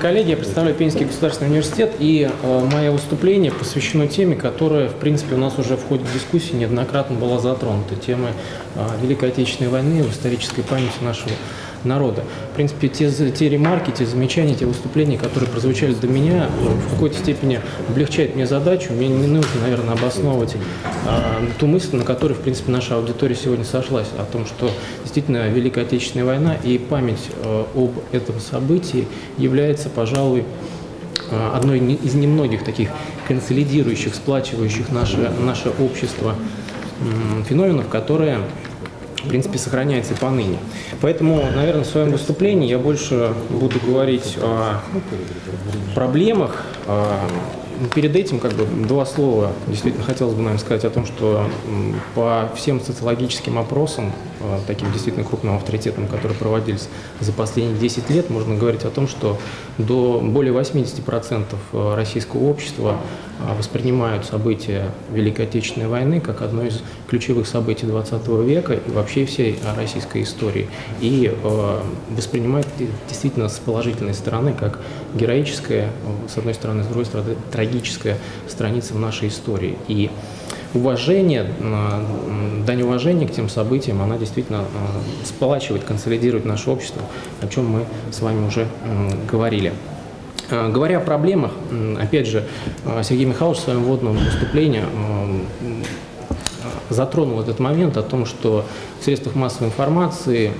коллеги, я представляю Пензенский государственный университет, и э, мое выступление посвящено теме, которая, в принципе, у нас уже в ходе дискуссии неоднократно была затронута, темы э, Великой Отечественной войны в исторической памяти нашего народа. В принципе, те, те ремарки, те замечания, те выступления, которые прозвучали до меня, в какой-то степени облегчают мне задачу. Мне не нужно, наверное, обосновывать а, ту мысль, на которой, в принципе, наша аудитория сегодня сошлась, о том, что действительно Великая Отечественная война и память а, об этом событии является, пожалуй, а, одной из немногих таких консолидирующих, сплачивающих наше, наше общество феноменов, которые в принципе, сохраняется и поныне. Поэтому, наверное, в своем выступлении я больше буду говорить о проблемах, Перед этим как бы два слова действительно хотелось бы, наверное, сказать о том, что по всем социологическим опросам, таким действительно крупным авторитетам, которые проводились за последние 10 лет, можно говорить о том, что до более 80% российского общества воспринимают события Великой Отечественной войны как одно из ключевых событий 20 века и вообще всей российской истории. И воспринимают действительно с положительной стороны, как героическое, с одной стороны, с другой стороны, трагическая страница в нашей истории. И уважение, дань уважения к тем событиям, она действительно сплачивает, консолидирует наше общество, о чем мы с вами уже говорили. Говоря о проблемах, опять же, Сергей Михайлович в своем вводном выступлении затронул этот момент о том, что в средствах массовой информации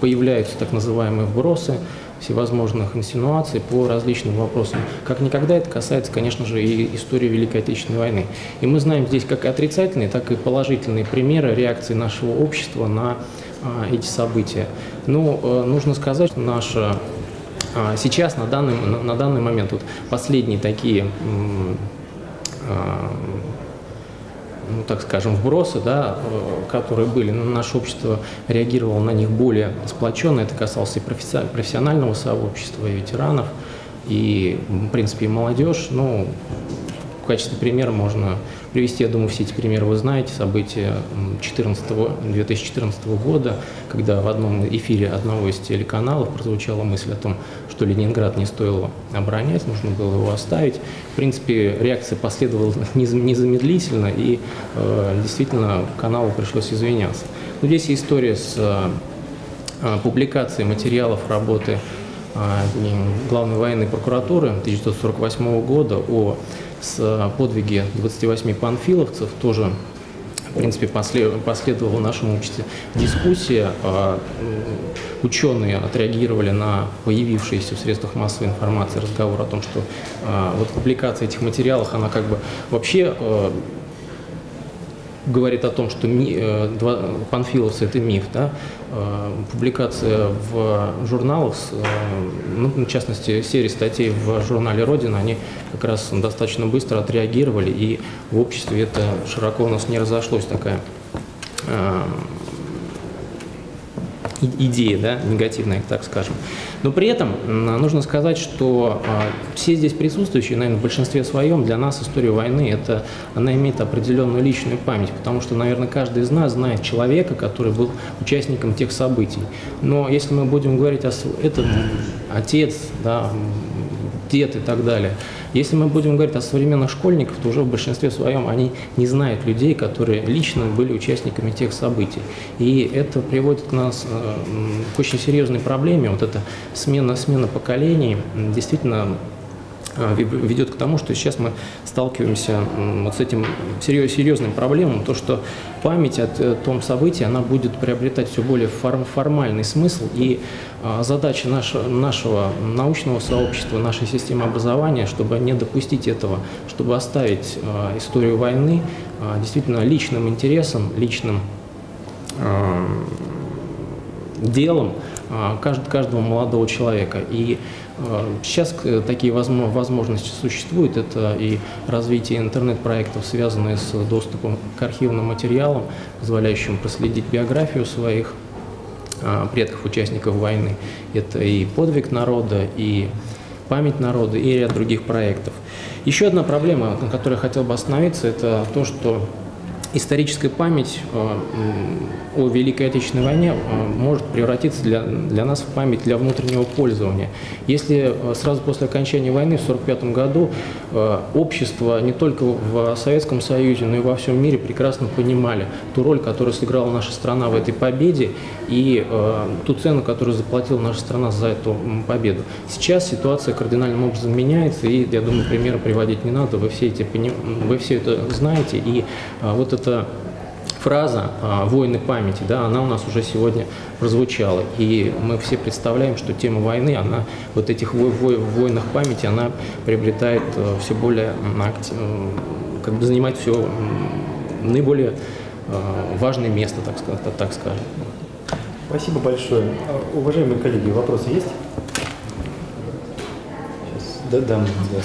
появляются так называемые вбросы, всевозможных инсинуаций по различным вопросам. Как никогда это касается, конечно же, и истории Великой Отечественной войны. И мы знаем здесь как отрицательные, так и положительные примеры реакции нашего общества на а, эти события. Ну, э, нужно сказать, что наша а, сейчас, на данный, на, на данный момент, вот последние такие а, ну, так скажем, вбросы, да, э, которые были, наше общество реагировало на них более сплоченно. Это касалось и профессионального сообщества, и ветеранов, и, в принципе, и молодежь. Ну, в качестве примера можно привести, я думаю, все эти примеры вы знаете, события 14, 2014 года, когда в одном эфире одного из телеканалов прозвучала мысль о том, что Ленинград не стоило оборонять, нужно было его оставить. В принципе, реакция последовала незамедлительно, и э, действительно каналу пришлось извиняться. Но здесь история с э, публикацией материалов работы э, Главной военной прокуратуры 1948 года о с подвиги 28 панфиловцев тоже в принципе, последовала в нашем обществе дискуссия. А, ученые отреагировали на появившиеся в средствах массовой информации разговор о том, что а, вот публикация этих материалов, она как бы вообще а, говорит о том, что ми, э, панфиловцы – это миф, да? Э, публикация в журналах, э, ну, в частности, серии статей в журнале «Родина», они как раз достаточно быстро отреагировали, и в обществе это широко у нас не разошлось, такая идея, да, негативная, так скажем. Но при этом нужно сказать, что а, все здесь присутствующие, наверное, в большинстве своем, для нас история войны, это, она имеет определенную личную память, потому что, наверное, каждый из нас знает человека, который был участником тех событий. Но если мы будем говорить о этом отец, да, дед и так далее. Если мы будем говорить о современных школьниках, то уже в большинстве своем они не знают людей, которые лично были участниками тех событий. И это приводит к нас э, к очень серьезной проблеме, вот эта смена, смена поколений, действительно ведет к тому, что сейчас мы сталкиваемся вот с этим серьез, серьезным проблемом, то, что память о э, том событии, она будет приобретать все более формальный смысл, и а, задача нашего, научного сообщества, нашей системы образования, чтобы не допустить этого, чтобы оставить а, историю войны действительно личным интересом, личным делом каждого молодого человека. И Сейчас э, такие возможности существуют. Это и развитие интернет-проектов, связанные с доступом к архивным материалам, позволяющим проследить биографию своих а, предков, участников войны. Это и подвиг народа, и память народа, и ряд других проектов. Еще одна проблема, на которой я хотел бы остановиться, это то, что историческая память э, о Великой Отечественной войне э, может превратиться для, для нас в память для внутреннего пользования. Если э, сразу после окончания войны в 1945 году общество не только в Советском Союзе, но и во всем мире прекрасно понимали ту роль, которую сыграла наша страна в этой победе и ту цену, которую заплатила наша страна за эту победу. Сейчас ситуация кардинальным образом меняется, и, я думаю, примеры приводить не надо, вы все, эти, вы все это знаете, и вот эта фраза «войны памяти», да, она у нас уже сегодня прозвучала. И мы все представляем, что тема войны, она вот этих вой, вой, войнах памяти, она приобретает э, все более, э, как бы занимает все наиболее э, важное место, так, сказать, так скажем. Спасибо большое. А, уважаемые коллеги, вопросы есть? Сейчас дам. Да,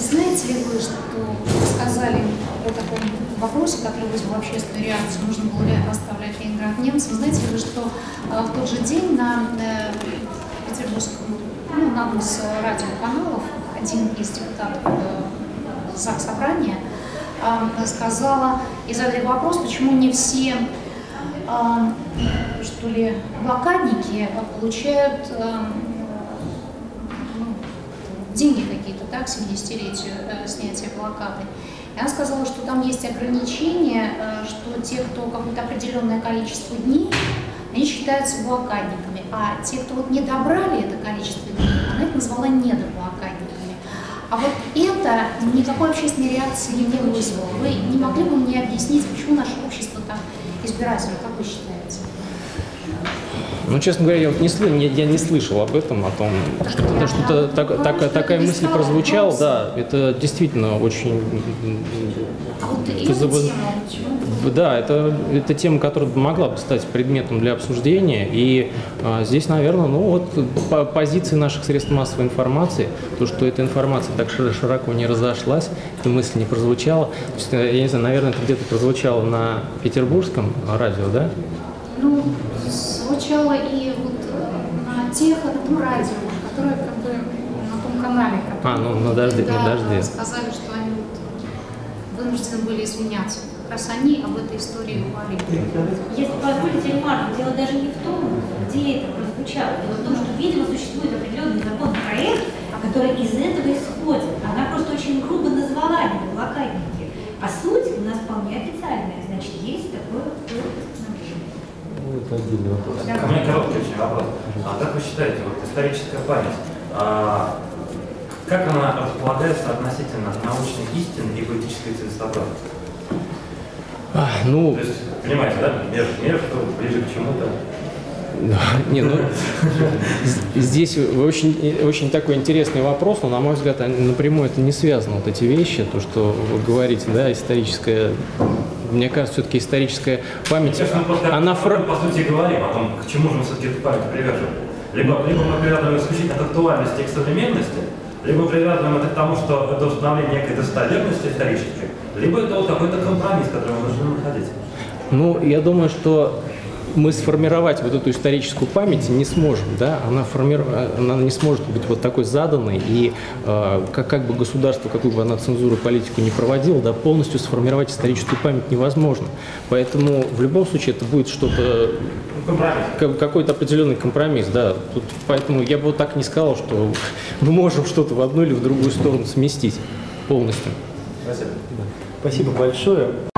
Знаете ли вы, что сказали о таком вопросе, который вызвал общественную реакцию, нужно было ли оставлять Ленинград немцам. Знаете ли что э, в тот же день на э, петербургском, ну, на одном из радиоканалов один из депутатов э, ЗАГС Собрания э, сказала и задали вопрос, почему не все э, что ли, блокадники получают э, ну, деньги какие-то, так, к 70-летию э, снятия блокады. И она сказала, что там есть ограничение, э, что те, кто какое-то определенное количество дней, они считаются блокадниками, а те, кто вот не добрали это количество дней, она их назвала недоблокадниками. А вот это никакой общественной реакции не вызвало. Вы не могли бы мне объяснить, почему наше общество так избирательно, как вы считаете? Ну, честно говоря, я, вот не, не, я не слышал об этом, о том, что, что так, так, такая мысль прозвучала. Да, это действительно очень... А вот да, это, это тема, которая могла бы стать предметом для обсуждения. И а, здесь, наверное, ну вот по позиции наших средств массовой информации, то, что эта информация так широко не разошлась, эта мысль не прозвучала. То есть, я не знаю, наверное, это где-то прозвучало на петербургском радио, да? Ну, звучало и вот э, на тех, на том радио, которое как бы на том канале. А, ну на дожде, да, на дожде. сказали, что они вот вынуждены были извиняться. Как раз они об этой истории говорили. Если позволите, Ильмар, дело даже не в том, где это прозвучало. Дело в том, что, видимо, существует определенный законопроект, который из этого исходит. Она просто очень грубо назвала его блокадники. А суть у нас вполне официальная. Значит, есть такое ну, это отдельный вопрос. Ко мне короткий очень вопрос. А как вы считаете, вот историческая память, а, как она располагается относительно научной истины и политической целесообразности? А, ну, То есть, понимаете, да, между, между ближе к чему-то. Не, ну, здесь очень, очень такой интересный вопрос, но, на мой взгляд, напрямую это не связано, вот эти вещи, то, что вы говорите, да, историческая мне кажется, все-таки историческая память, Сейчас мы она... Фра... по сути говорим о том, к чему же мы все-таки эту память привяжем. Либо, либо мы привязываем исключительно к актуальности и к современности, либо привязываем это к тому, что это установление некой достоверности исторической, либо это вот какой-то компромисс, который мы должны находить. Ну, я думаю, что мы сформировать вот эту историческую память не сможем, да, она, формиру... она не сможет быть вот такой заданной, и э, как, как бы государство, какую бы она цензуру политику не проводило, да, полностью сформировать историческую память невозможно. Поэтому в любом случае это будет что-то, какой-то определенный компромисс, да. Тут, поэтому я бы вот так не сказал, что мы можем что-то в одну или в другую сторону сместить полностью. Спасибо. Спасибо большое.